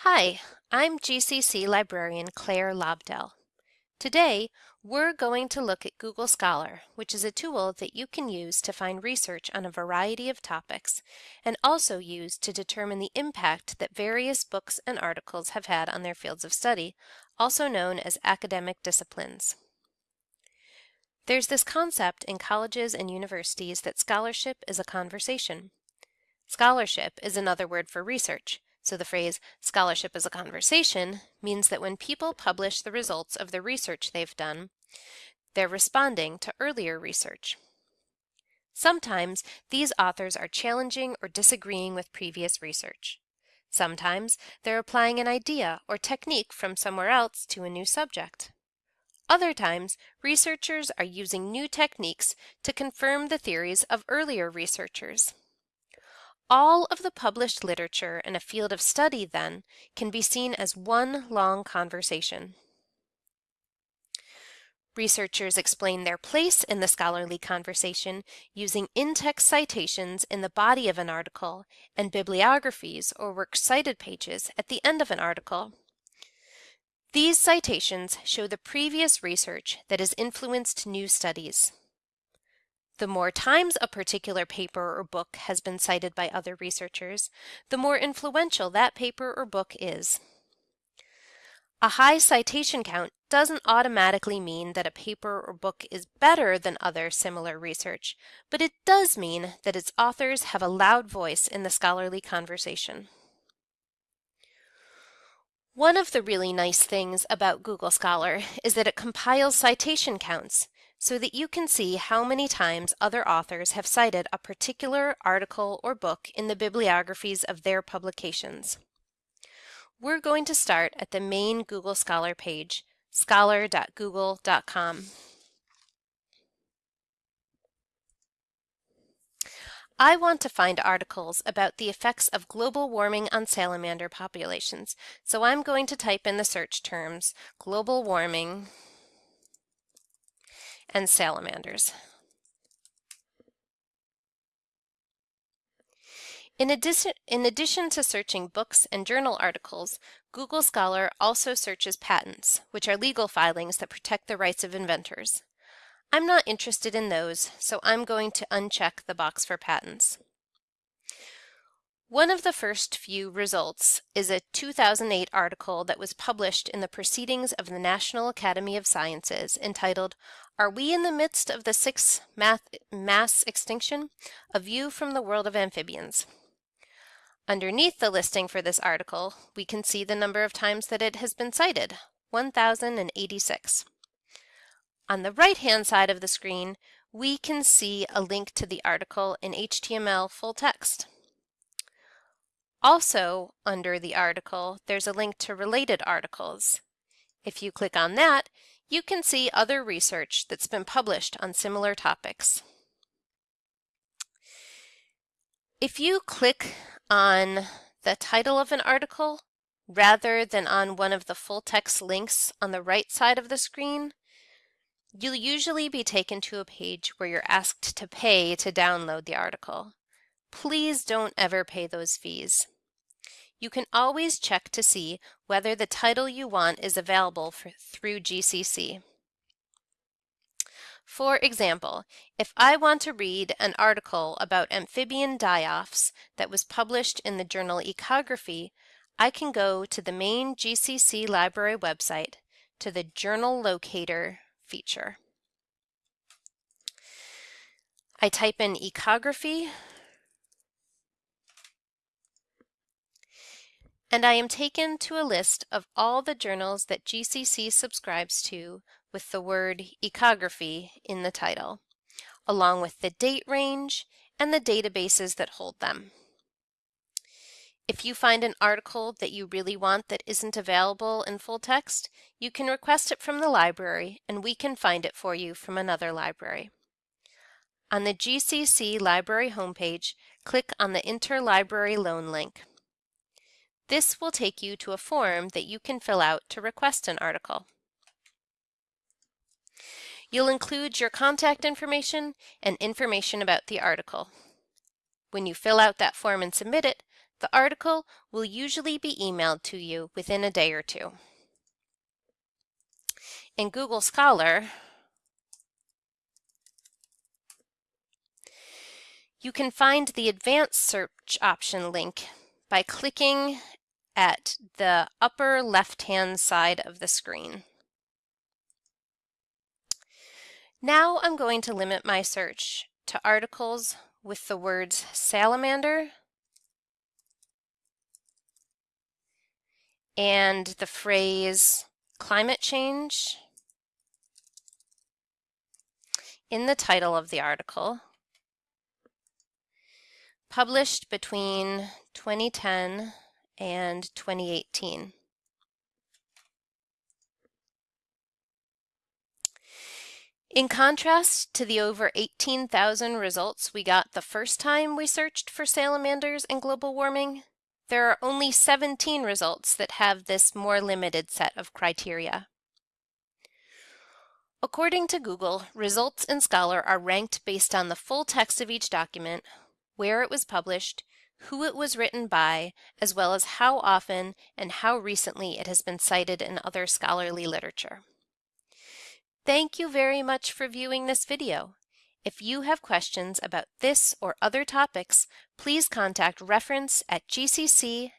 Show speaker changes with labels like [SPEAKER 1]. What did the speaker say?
[SPEAKER 1] Hi, I'm GCC librarian Claire Lobdell. Today, we're going to look at Google Scholar, which is a tool that you can use to find research on a variety of topics and also use to determine the impact that various books and articles have had on their fields of study, also known as academic disciplines. There's this concept in colleges and universities that scholarship is a conversation. Scholarship is another word for research, so the phrase scholarship is a conversation means that when people publish the results of the research they've done, they're responding to earlier research. Sometimes these authors are challenging or disagreeing with previous research. Sometimes they're applying an idea or technique from somewhere else to a new subject. Other times, researchers are using new techniques to confirm the theories of earlier researchers. All of the published literature in a field of study, then, can be seen as one long conversation. Researchers explain their place in the scholarly conversation using in-text citations in the body of an article and bibliographies or works cited pages at the end of an article. These citations show the previous research that has influenced new studies. The more times a particular paper or book has been cited by other researchers, the more influential that paper or book is. A high citation count doesn't automatically mean that a paper or book is better than other similar research, but it does mean that its authors have a loud voice in the scholarly conversation. One of the really nice things about Google Scholar is that it compiles citation counts, so that you can see how many times other authors have cited a particular article or book in the bibliographies of their publications. We're going to start at the main Google Scholar page, scholar.google.com. I want to find articles about the effects of global warming on salamander populations, so I'm going to type in the search terms global warming and salamanders. In addition, in addition to searching books and journal articles, Google Scholar also searches patents, which are legal filings that protect the rights of inventors. I'm not interested in those, so I'm going to uncheck the box for patents. One of the first few results is a 2008 article that was published in the Proceedings of the National Academy of Sciences entitled Are We in the Midst of the Sixth Mass Extinction? A View from the World of Amphibians. Underneath the listing for this article, we can see the number of times that it has been cited, 1,086. On the right-hand side of the screen, we can see a link to the article in HTML full text. Also, under the article, there's a link to related articles. If you click on that, you can see other research that's been published on similar topics. If you click on the title of an article rather than on one of the full text links on the right side of the screen, you'll usually be taken to a page where you're asked to pay to download the article. Please don't ever pay those fees. You can always check to see whether the title you want is available for, through GCC. For example, if I want to read an article about amphibian die-offs that was published in the journal Ecography, I can go to the main GCC library website to the Journal Locator feature. I type in ecography and I am taken to a list of all the journals that GCC subscribes to with the word ecography in the title, along with the date range and the databases that hold them. If you find an article that you really want that isn't available in full text, you can request it from the library and we can find it for you from another library. On the GCC library homepage, click on the Interlibrary Loan link. This will take you to a form that you can fill out to request an article. You'll include your contact information and information about the article. When you fill out that form and submit it, The article will usually be emailed to you within a day or two. In Google Scholar, you can find the advanced search option link by clicking at the upper left-hand side of the screen. Now I'm going to limit my search to articles with the words salamander and the phrase climate change in the title of the article published between 2010 and 2018. In contrast to the over 18,000 results we got the first time we searched for salamanders and global warming, there are only 17 results that have this more limited set of criteria. According to Google, results in Scholar are ranked based on the full text of each document, where it was published, who it was written by, as well as how often and how recently it has been cited in other scholarly literature. Thank you very much for viewing this video. If you have questions about this or other topics, please contact reference at gcc.mass.edu.